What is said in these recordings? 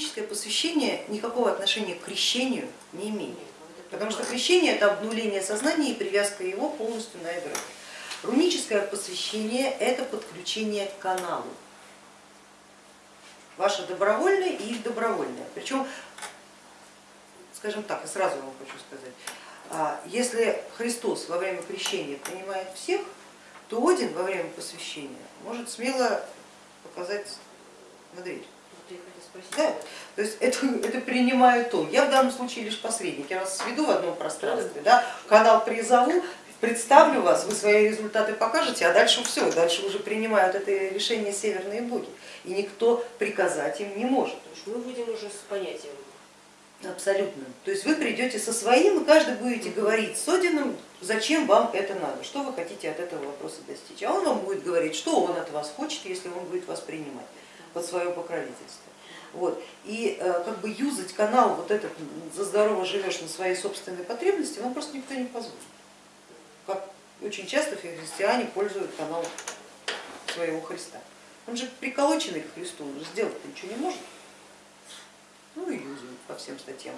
руническое посвящение никакого отношения к крещению не имеет, потому что крещение это обнуление сознания и привязка его полностью на эгрегор. Руническое посвящение это подключение к каналу, ваше добровольное и их добровольное. Причем, скажем так, и сразу вам хочу сказать, а, если Христос во время крещения принимает всех, то Один во время посвящения может смело показать на дверь. Да, то есть это, это принимает он. Я в данном случае лишь посредник, я вас сведу в одном пространстве, да, канал призову, представлю вас, вы свои результаты покажете, а дальше все, дальше уже принимают это решение северные боги, и никто приказать им не может. То есть мы будем уже с понятием. Абсолютно. То есть вы придете со своим, и каждый будете говорить с Одином, зачем вам это надо, что вы хотите от этого вопроса достичь. А он вам будет говорить, что он от вас хочет, если он будет вас принимать под свое покровительство. Вот. И э, как бы юзать канал вот этот за здорово живешь на свои собственные потребности, вам просто никто не позволит. Как очень часто христиане пользуют канал своего Христа. Он же приколоченный к Христу, он же сделать ничего не может. Ну и юзают по всем статьям.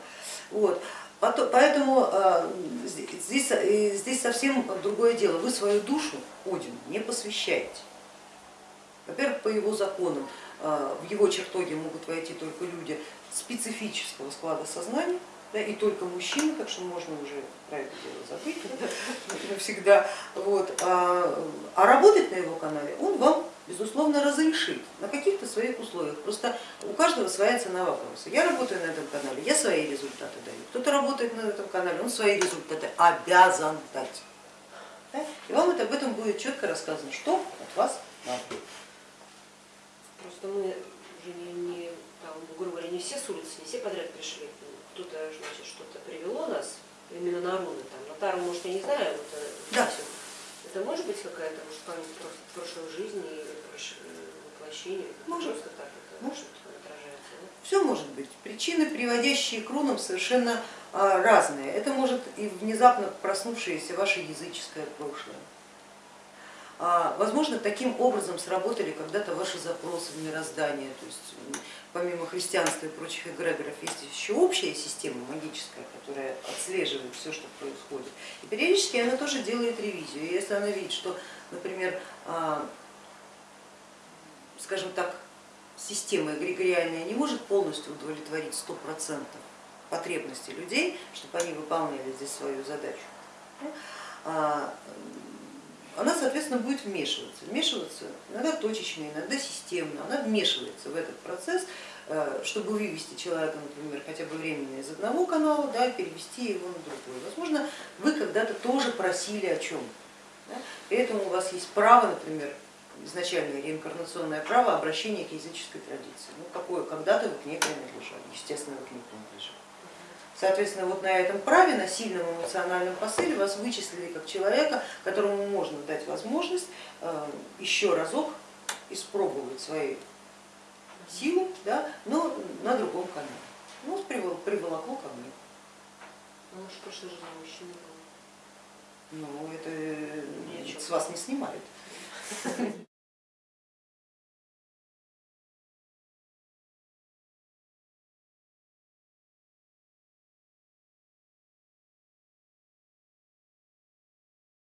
Вот. Поэтому э, здесь, э, здесь совсем другое дело. Вы свою душу Одину не посвящаете. Во-первых, по его законам э, в его чертоге могут войти только люди специфического склада сознания, да, и только мужчины, так что можно уже про это дело забыть навсегда. Вот. А, а работать на его канале он вам безусловно разрешит на каких-то своих условиях. Просто у каждого своя цена вопроса. Я работаю на этом канале, я свои результаты даю. Кто-то работает на этом канале, он свои результаты обязан дать. Да? И вам это, об этом будет четко рассказано, что от вас надо. Просто мы уже не, не там, грубо говоря, не все с улицы, не все подряд пришли. Кто-то значит что-то привело нас именно на руны. Там, на тару, может, я не знаю, вот, э, да. это может быть какая-то может, память просто прошлой жизни или воплощения? Может. Просто так это может. отражается? Да? Все может быть. Причины, приводящие к рунам, совершенно а, разные. Это может и внезапно проснувшееся ваше языческое прошлое. А, возможно, таким образом сработали когда-то ваши запросы в мироздание, то есть помимо христианства и прочих эгрегоров есть еще общая система магическая, которая отслеживает все, что происходит. И периодически она тоже делает ревизию. И если она видит, что, например, а, скажем так, система эгрегориальная не может полностью удовлетворить 100% потребностей людей, чтобы они выполняли здесь свою задачу, а, соответственно, будет вмешиваться. Вмешиваться иногда точечно, иногда системно. Она вмешивается в этот процесс, э, чтобы вывести человека, например, хотя бы временно из одного канала, да, перевести его на другой. Возможно, вы когда-то тоже просили о чем. Да? Поэтому у вас есть право, например, изначальное реинкарнационное право обращения к языческой традиции. Ну, какое когда-то вы к ней принадлежали, естественно, вы к ней принадлежали. Соответственно, вот на этом праве, на сильном эмоциональном посыле вас вычислили как человека, которому можно дать возможность э, еще разок испробовать свои силы, да, но на другом канале. Ну, приволокло ко мне. Ну, в прошлой жизни мужчина. Ну, это с вас не снимают.